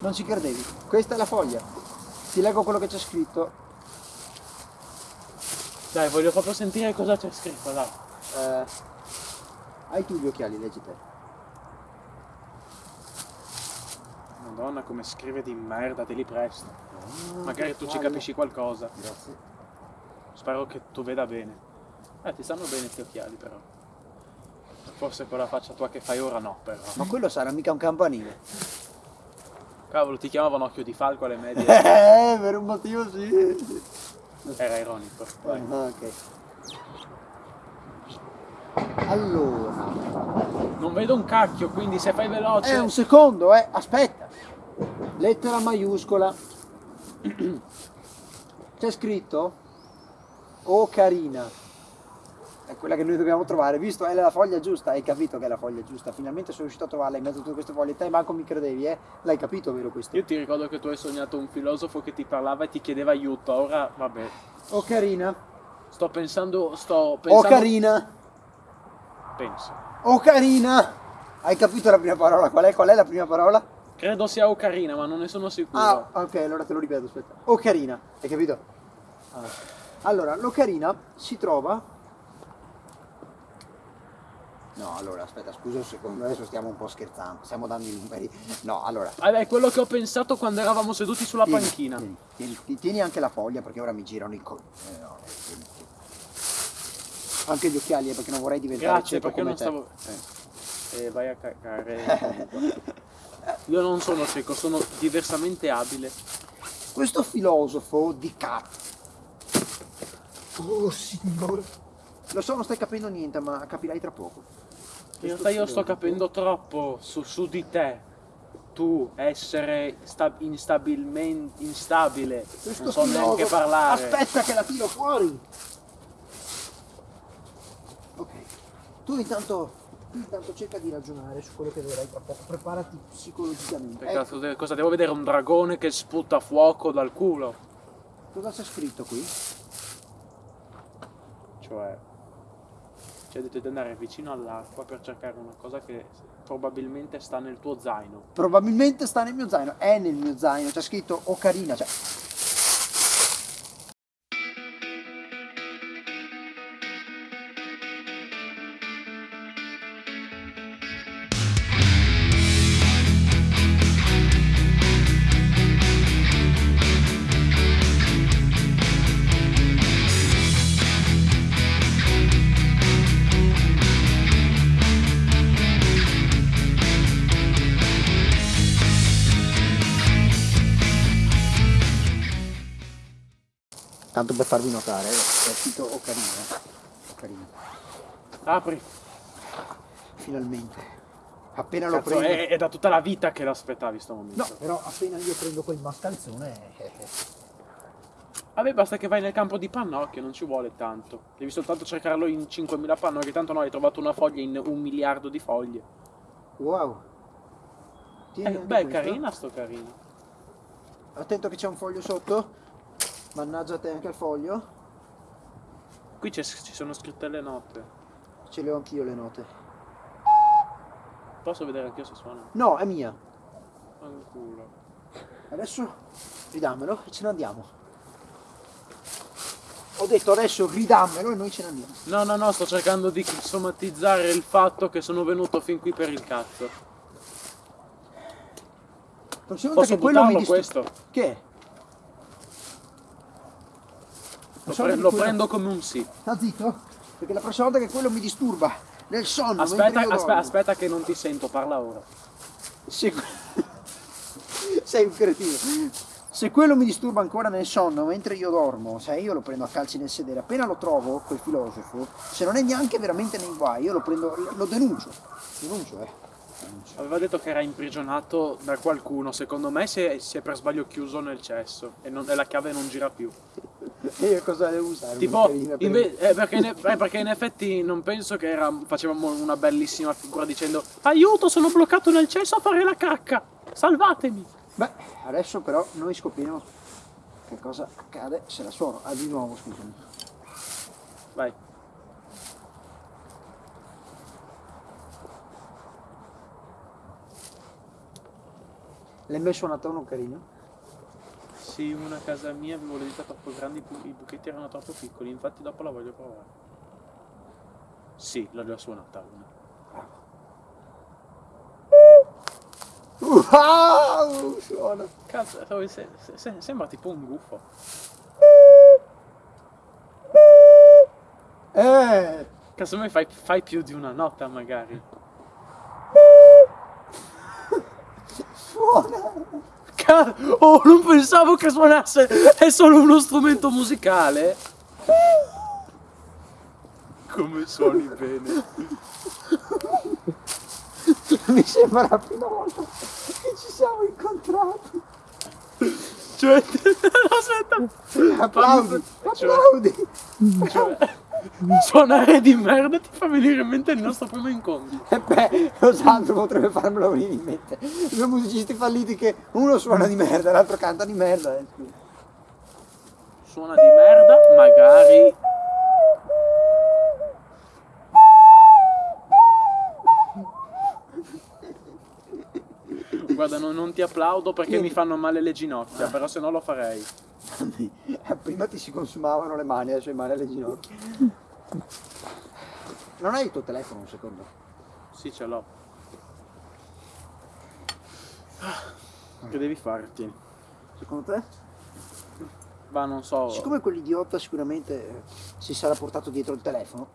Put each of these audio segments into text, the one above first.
Non ci credevi. Questa è la foglia. Ti leggo quello che c'è scritto. Dai, voglio proprio sentire cosa c'è scritto, dai. Eh, hai tu gli occhiali, leggi te. Madonna, come scrive di merda, te li presto. Ah, Magari tu ci capisci qualcosa. Grazie. Spero che tu veda bene. Eh, ti stanno bene questi occhiali, però. Forse con la faccia tua che fai ora no, però. Ma quello sarà mica un campanile. Cavolo, ti chiamavano occhio di falco alle medie. Eh, per un motivo sì. Era ironico. Ah, ok. Allora, Non vedo un cacchio, quindi se fai veloce. è un secondo, eh. Aspetta. Lettera maiuscola. C'è scritto Oh carina. È quella che noi dobbiamo trovare, visto è la foglia giusta, hai capito che è la foglia giusta. Finalmente sono riuscito a trovarla in mezzo a tutte queste foglie. Te manco mi credevi, eh? L'hai capito, vero questo? Io ti ricordo che tu hai sognato un filosofo che ti parlava e ti chiedeva aiuto. Ora, vabbè. Oh carina. Sto pensando. Sto Oh pensando. carina. Penso. Oh carina. Hai capito la prima parola? Qual è? Qual è la prima parola? Credo sia Ocarina, ma non ne sono sicuro. Ah, ok, allora te lo ripeto, aspetta. Ocarina, hai capito? Ah. Allora, l'ocarina si trova... No, allora, aspetta, scusa un secondo, adesso stiamo un po' scherzando, stiamo dando i numeri. No, allora... Vabbè, è quello che ho pensato quando eravamo seduti sulla tieni, panchina. Tieni, tieni, ti- tieni anche la foglia perché ora mi girano i co... eh, no, eh. Anche gli occhiali, eh, perché non vorrei diventare Grazie, cieco perché come non te. stavo. Eh, vai a cagare. Io non sono cieco, sono diversamente abile. Questo filosofo di cazzo. Oh signore. Lo so, non stai capendo niente, ma capirai tra poco. In realtà io sto capendo troppo su, su di te. Tu essere sta- instabilmente instabile. Questo non so neanche filosofo- parlare. Aspetta che la tiro fuori. Ok. Tu intanto, tu intanto cerca di ragionare su quello che vedrai tra poco. Preparati psicologicamente. Ecco, cazzo cosa devo vedere? Un dragone che sputa fuoco dal culo? cosa c'è scritto qui? Cioè. Ci ha detto di andare vicino all'acqua per cercare una cosa che probabilmente sta nel tuo zaino. Probabilmente sta nel mio zaino. È nel mio zaino. C'è scritto Ocarina. Cioè, tanto per farvi notare, c'è scritto Ocarina. Ocarina. Apri. Finalmente. Appena lo prendo. è, è da tutta la vita che l'aspettavi sto momento. No, però appena io prendo quel mascalzone. eh, eh, Vabbè, basta che vai nel campo di pannocchio, non ci vuole tanto. Devi soltanto cercarlo in 5.000 pannocchie, tanto no, hai trovato una foglia in un miliardo di foglie. Wow. Tieni Eh, beh, questo. carina sto carino. Attento che c'è un foglio sotto. Mannaggia te anche il foglio. Qui ci sono scritte le note. Ce le ho anch'io le note. Posso vedere anch'io se suona? No, è mia. Fanculo. Adesso ridammelo e ce ne andiamo. Ho detto adesso ridammelo e noi ce ne andiamo. No, no, no, sto cercando di somatizzare il fatto che sono venuto fin qui per il cazzo. Prossima volta Posso che quello mi questo? Che? è? Lo, pre- lo prendo come un sì. Sta zitto? Perché la prossima volta che quello mi disturba nel sonno. Aspetta, aspe- aspetta che non ti sento, parla ora. Se... Sei un cretino. Se quello mi disturba ancora nel sonno mentre io dormo, sai, io lo prendo a calci nel sedere. Appena lo trovo, quel filosofo, se non è neanche veramente nei guai, io lo prendo, lo denuncio. Denuncio, eh. Aveva detto che era imprigionato da qualcuno, secondo me si è, si è per sbaglio chiuso nel cesso e, non- e la chiave non gira più. E io cosa devo usare? Tipo, per- eh, perché, in, eh, perché in effetti non penso che era, facevamo una bellissima figura dicendo Aiuto, sono bloccato nel cesso a fare la cacca, salvatemi. Beh, adesso però noi scopriremo che cosa accade se la suono. Ah, di nuovo, scusami. Vai. L'hai mai suonato un ocarino? Sì, una a casa mia avevo le dita troppo grandi, i buchetti erano troppo piccoli, infatti dopo la voglio provare. Sì, l'ho già suonata una. Wow! Suona. Cazzo, se- se- se- sembra tipo un gufo. Eh! Cazzo, me fai, fai più di una nota magari. Suona! Oh, non pensavo che suonasse! È solo uno strumento musicale! Come suoni bene. Mi sembra la prima volta che ci siamo incontrati. Cioè, aspetta. Applaudi! Cioè- Applaudi! Cioè, suonare di merda ti fa venire in mente il nostro primo incontro. E beh, lo Sandro potrebbe farmelo venire in mente. Due musicisti falliti che uno suona di merda l'altro canta di merda. eh. Suona di merda, magari. Guarda, non, non ti applaudo perché mi fanno male le ginocchia, però se no lo farei. Eh, Prima ti si consumavano le mani, adesso hai male alle ginocchia. Non hai il tuo telefono un secondo? Sì, ce l'ho. Che devi farti? Secondo te? Va, non so. Siccome quell'idiota sicuramente si sarà portato dietro il telefono,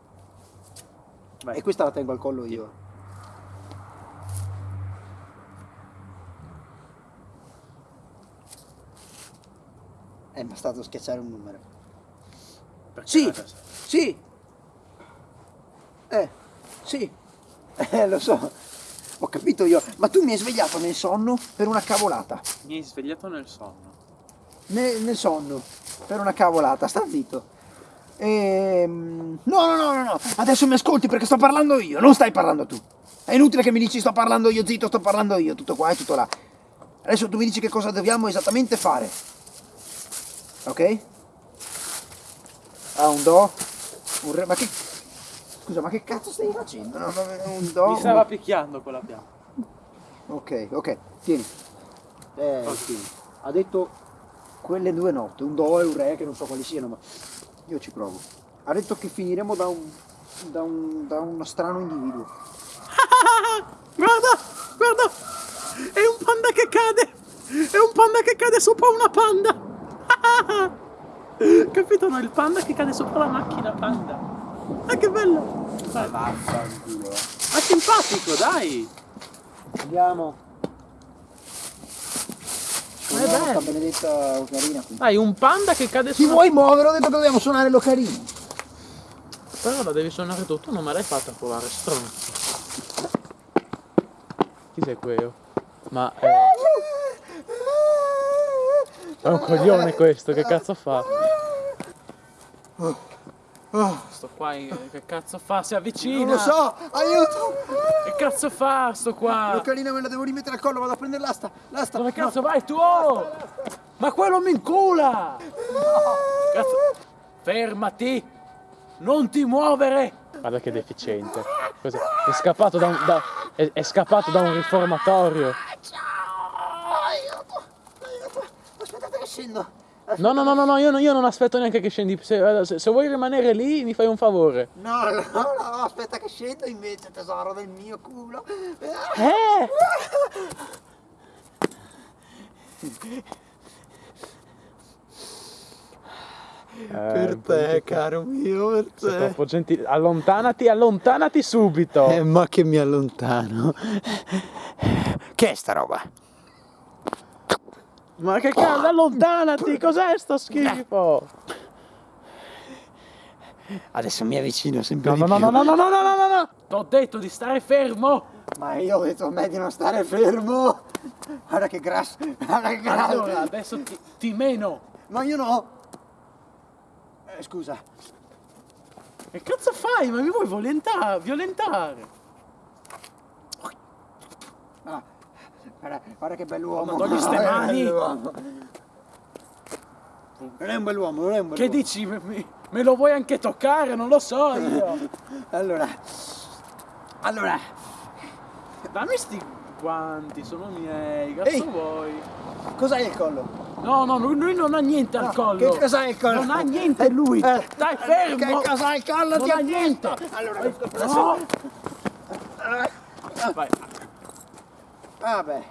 Vai. e questa la tengo al collo io. È bastato schiacciare un numero. Perché Sì. Sì! Eh, sì. Eh, lo so. Ho capito io. Ma tu mi hai svegliato nel sonno per una cavolata. Mi hai svegliato nel sonno. Nel, nel sonno. Per una cavolata. Sta zitto. Ehm... No, no, no, no, no. Adesso mi ascolti perché sto parlando io. Non stai parlando tu. È inutile che mi dici sto parlando io, zitto, sto parlando io. Tutto qua e tutto là. Adesso tu mi dici che cosa dobbiamo esattamente fare. Ok? Ah, un do. Un re. Ma che. Scusa, ma che cazzo stai facendo? No, un do. Mi un- stava picchiando quella pianta. Ok, ok, tieni. Eh, Ok. sì. Ha detto quelle due note, un do e un re, che non so quali siano, ma io ci provo. Ha detto che finiremo da un. da un. da uno strano individuo. Guarda, guarda! È un panda che cade! È un panda che cade sopra una panda! Capito? No, il panda che cade sopra la macchina panda. Ah, che bello! Dai. Ma Vaffanculo. simpatico, dai! Andiamo. Ma è bello. benedetta ocarina qui. Dai, un panda che cade Ti sopra... vuoi muovere? Ho detto che dobbiamo suonare l'ocarina. Però la devi suonare tu, tu non me l'hai fatta provare, stronzo. Chi sei quello? Ma... eh, È un coglione questo, che cazzo fa? Sto qua, che cazzo fa? Si avvicina! Non lo so, aiuto! Che cazzo fa sto qua? L'ocarina me la devo rimettere al collo, vado a prendere l'asta. L'asta. Dove cazzo vai tu? Oh! Ma quello mi incula! Cazzo. Fermati! Non ti muovere! Guarda che deficiente. Cos'è? È scappato da un, da- è, è scappato da un riformatorio. Aiuto! Aiuto! Aspettate che scendo. No, no, no, no, no, io, non- io non aspetto neanche che scendi. Se, se- se vuoi rimanere lì, mi fai un favore. No, no, no, aspetta che scendo invece, tesoro del mio culo. Eh! Per te, caro mio, per Sei troppo gentile. Allontanati, allontanati subito. Eh, ma che mi allontano. Che è sta roba? Ma che cazzo, allontanati! Cos'è sto schifo? Adesso mi avvicino sempre No, di no, no, più. no, no, no, no, no, no, no! T'ho detto di stare fermo! Ma io ho detto a me di non stare fermo. Guarda che grasso, guarda che grasso. Allora, adesso ti, ti meno! Ma io no. Eh, scusa. Che cazzo fai? Ma mi vuoi violentare? violentare? Ah, guarda, guarda che bell'uomo. Ma togli ste Guarda che mani. bell'uomo. Non è un bell'uomo, non è un bell'uomo. Che dici? Me, me- lo vuoi anche toccare? Non lo so io! Allora. Allora. Dammi sti quanti, sono miei, cazzo Ehi. vuoi? Cos'hai il collo? No, no, lui, lui non ha niente al No, collo. Che cos'hai il collo? Non ha niente lui. Eh, Stai fermo. Che cos'hai il collo? Non Ti ha niente. detto. Allora, No. Vai, Vabbè.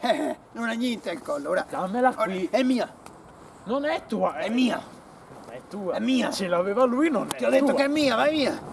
Eh, non ha niente il collo. Ora, dammela qui. è mia, Non è tua, è mia. È tua. È mia. Ce l'aveva lui, non è Ti ho detto tua. che è mia, vai via.